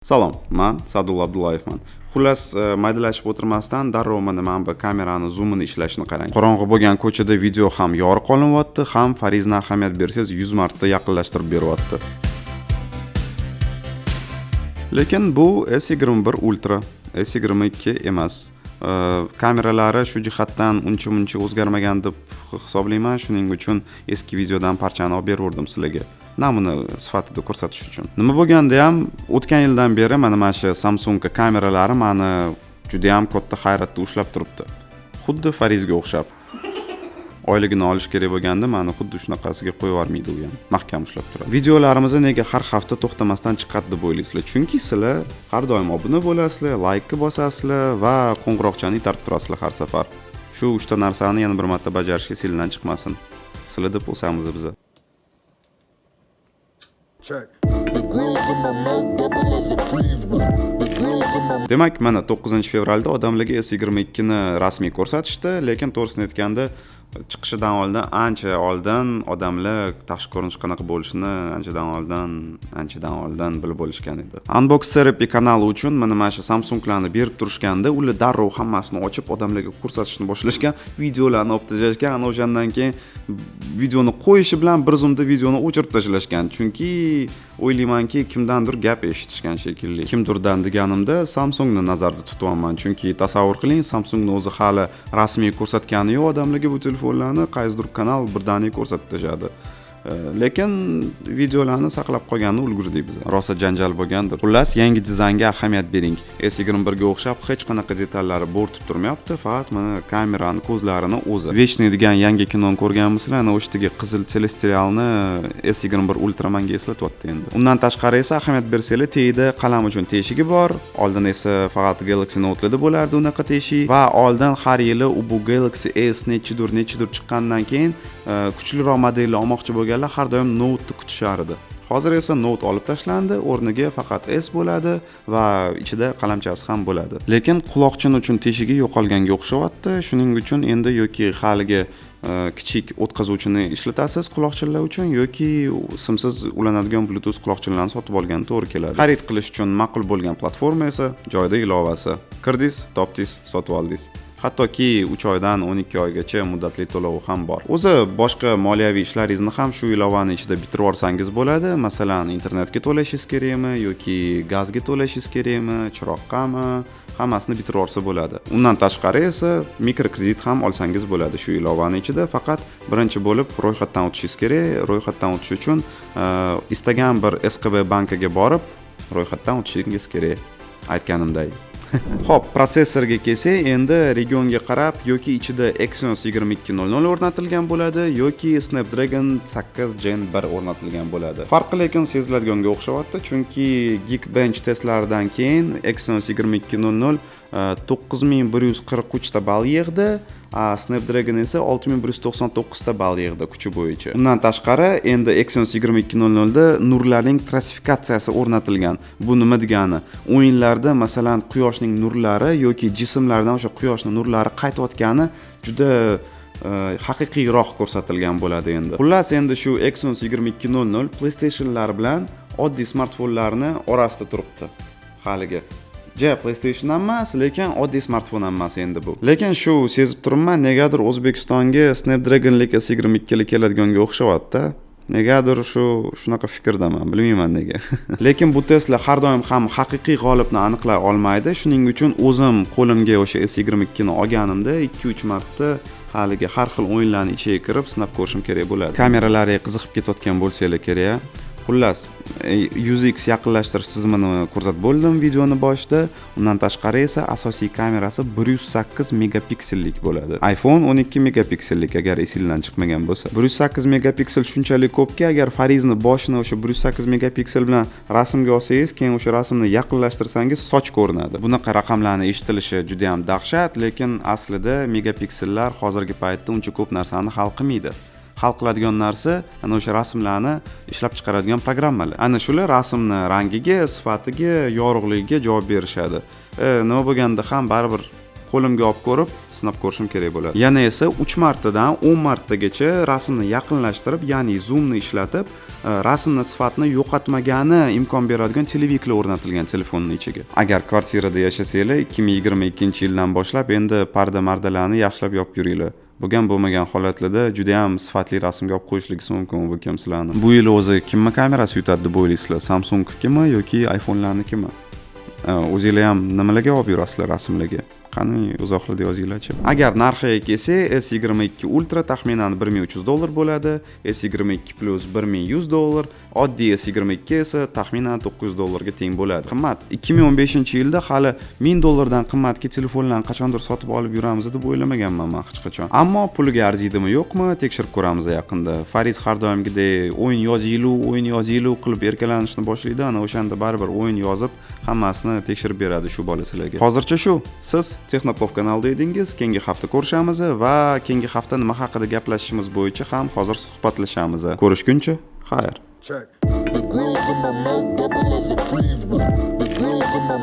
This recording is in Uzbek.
salom man sadulla abdullayevman xullas e, maydalashib o'tirmasdan darrov mana mana bu kamerani zoomini ishlashini qarang. Qorong'i bo'lgan ko'chada video ham yorug' qolinyapti ham farizni ahamiyat bersangiz yuz marta yaqinlashtirib beryapti. Lekin bu s yigirma bir ultra s yigirma ikki emas. Э, kameralari shu jihatdan uncha muncha o'zgarmagan deb hisoblayman. Shuning uchun eski videodan parchani olib bergandim sizlarga. Namuna sifatida ko'rsatish uchun. Nima bo'lganda ham o'tgan yildan beri mana mana shu samsung kameralari mani judayam katta hayratda ushlab turibdi. Xuddi farizga o'xshab. Oyligini olish kerak bo'lganda mani xuddi shunaqasiga qo'yib yubormaydi u ham. Mahkam ushlab turadi. Videolarimizni nega har hafta to'xtamasdan chiqadi deb o'ylaysizlar chunki sizlar har doim obuna bo'lasizlar laykni bosasizlar va qo'ng'iroqchani itarib turasizlar har safar. Shu uchta narsani yana bir marta bajarishga esinglardan chiqmasin. Sizlar deb o'samiz check. My demak mana 9 fevralda odamlarga s 22 ni rasmiy ko'rsatishdi lekin to'g'risini aytganda chiqishidan oldin ancha oldin odamlar tashqi ko'rinishi qanaqa bo'lishini anchadan oldin anchadan oldin bilib bo'lishgan edi. Unbox therapy kanali uchun mana mana shu samsunglarni berib turishganda ular darrov hammasini ochib odamlarga ko'rsatishni boshlashgan videolarni olib tashlashgan ana o'shandan keyin videoni qo'yishi bilan bir zumda videoni o'chirib tashlashgan. Chunki o'ylaymanki kimdandir gap eshitishgan shekilli. Kimdirdan deganimda samsungni nazarda tutyapman. Chunki tasavvur qiling samsungni o'zi hali rasmiy ko'rsatgani yo'q odamlarga bu telefon telefonlarni qaysidir kanal birdaniga ko'rsatib tashladi. Э, lekin videolarni saqlab qolganni ulgurdik biz rosa janjal bo'lgandir. Xullas yangi dizaynga ahamiyat bering. S yigirma birga o'xshab hech qanaqa detallari bo'rtib turmayapti faqat mana kamerani ko'zlarini o'zi. Вечный degan yangi kinoni ko'rganmisizlar ana o'shdagi qizil telesterialni s yigirma bir ultra manga eslatyapti endi. Undan tashqari esa ahamiyat bersanglar tagida qalam uchun teshigi bor. Oldin esa faqat galaxy note'larda bo'lardi unaqa teshik. Va oldin har yili bu galaxy s nechidir nechidir chiqqandan keyin Э, kuchliroq modelni olmoqchi bo'lganlar har doim note'ni kutishardi hozir esa note olib tashlandi o'rniga faqat s bo'ladi va ichida qalamchasi ham bo'ladi. Lekin quloqchin uchun teshigi yo'qolganga o'xshayapti shuning uchun endi yoki haligi e, kichik o'tkazuvchini ishlatasiz quloqchinlar uchun yoki simsiz ulanadigan bluetooth quloqchinlarni sotib olgan to'g'ri keladi. Xarid qilish uchun ma'qul bo'lgan platforma esa joyda ilovasi. Kirdingiz topdingiz sotib oldingiz. Hattoki uch oydan o'n ikki oygacha muddatli to'lovi ham bor. O'zi boshqa moliyaviy ishlaringizni ham shu ilovani ichida bitirib yuborsangiz bo'ladi. Masalan internetga to'lashingiz kerakmi yoki gazga to'lashingiz kerakmi chiroqqami hammasini bitirib yuborsa bo'ladi. Undan tashqari esa mikrokredit ham olsangiz bo'ladi shu ilovani ichida. Faqat birinchi bo'lib ro'yxatdan o'tishingiz kerak. Ro'yxatdan o'tish uchun e, istagan bir skb bankiga borib ro'yxatdan o'tishingiz kerak aytganimdek. ho'p protsessorga kelsak endi regionga qarab yoki ichida exynos yigirma ikki nol nol o'rnatilgan bo'ladi yoki snapdragon sakkiz gen bir o'rnatilgan bo'ladi. Farqi lekin seziladiganga o'xshayapti chunki geekbench testlaridan keyin exynos yigirma ikki nol nol e, to'qqiz ming bir yuz qirq uchta ball yig'di. Snapdragon esa 6199 ta ball yig'di kuchi bo'yicha. Undan tashqari endi exynos 2200 da nurlarning klassifikatsiyasi o'rnatilgan. Bu nima degani? O'yinlarda masalan quyoshning nurlari yoki jismlardan o'sha quyoshni nurlari qaytayotgani juda e, haqiqiyroq ko'rsatilgan bo'ladi endi. Xullas endi shu exynos yigirma ikki nol nol playstationlar bilan oddiy smartfonlarni orasida turibdi haligi ja playstation ham emas lekin oddiy smartfon ham emas endi bu. Lekin shu sezib turibman negadir o'zbekistonga snapdragon s yigirma ikkili keladiganga o'xshayaptida negadir shu shunaqa fikrdaman bilmayman nega. Lekin bu testlar har doim ham haqiqiy g'olibni aniqlay olmaydi. Shuning uchun o'zim qo'limga o'sha s yigirma ikkini olganimda ikki uch marta haligi har xil o'yinlarni ichiga kirib sinab ko'rishim kerak bo'ladi. Kameralariga qiziqib ketayotgan bo'lsanglar kerak xullas e, UZX yaqinlashtirish tizimini ko'rsatib bo'ldim videoni boshida. Undan tashqari esa asosiy kamerasi 108 megapiksellik bo'ladi. iphone 12 megapiksellik agar esingizdan chiqmagan bo'lsa. 108 megapiksel shunchalik ko'pki agar farizni boshini o'sha 108 megapiksel bilan rasmga olsangiz keyin o'sha rasmni yaqinlashtirsangiz soch ko'rinadi. Bunaqa raqamlarni eshitilishi juda yam dahshat lekin aslida megapiksellar hozirgi paytda uncha ko'p narsani hal qilmaydi. Hal qiladigan narsa ana o'sha rasmlarni ishlab chiqaradigan programmalar. Ana shular rasmni rangiga sifatiga yorug'ligiga javob berishadi. E, nima bo'lganda ham baribir qo'limga olib ko'rib sinab ko'rishim kerak bo'ladi. Yana esa uch martadan o'n martagacha rasmni yaqinlashtirib ya'ni zoomni ishlatib e, rasmni sifatini yo'qotmagani imkon beradigan televiklar o'rnatilgan telefonni ichiga. Agar kvartirada yashasanglar ikki ming yigirma ikkinchi yildan boshlab endi parda mardalarni yaxshilab yopib yuringlar. Bo'lgan bo'lmagan holatlarda juda yam sifatli rasmga olib qo'yishligingiz mumkin bu kam sizlarni bu yil o'zi kimni kamerasi yutadi deb o'ylaysizlar? Samsungnikimi yoki iphone'larnikimi? O'zinglar ham nimalarga olib yurasizlar rasmlarga? Qani izohlarda yozinglarchi agar narxiga kelsak s yigirma ikki ultra taxminan bir ming uch yuz dollar bo'ladi s yigirma ikki plyus bir ming yuz dollar oddiy s yigirma ikki esa taxminan to'qqiz yuz dollarga teng bo'ladi. Qimmat ikki ming o'n beshinchi yilda hali ming dollardan qimmatga telefonlarni qachondir sotib olib yuramiz deb o'ylamaganman man hech qachon. Ammo puliga arziydimi yo'qmi? Tekshirib ko'ramiz yaqinda. Fariz har doimgidek o'yin yozinglu o'yin yozinglu qilib erkalanishni boshlaydi ana o'shanda baribir o'yin yozib hammasini tekshirib beradi shu bola sizlarga hozircha shu siz texnoplov kanalida edingiz keyingi hafta ko'rishamiz va keyingi hafta nima haqida gaplashishimiz bo'yicha ham hozir suhbatlashamiz ko'rishguncha xayr Check. The grills in my mouth double as a. The grills in my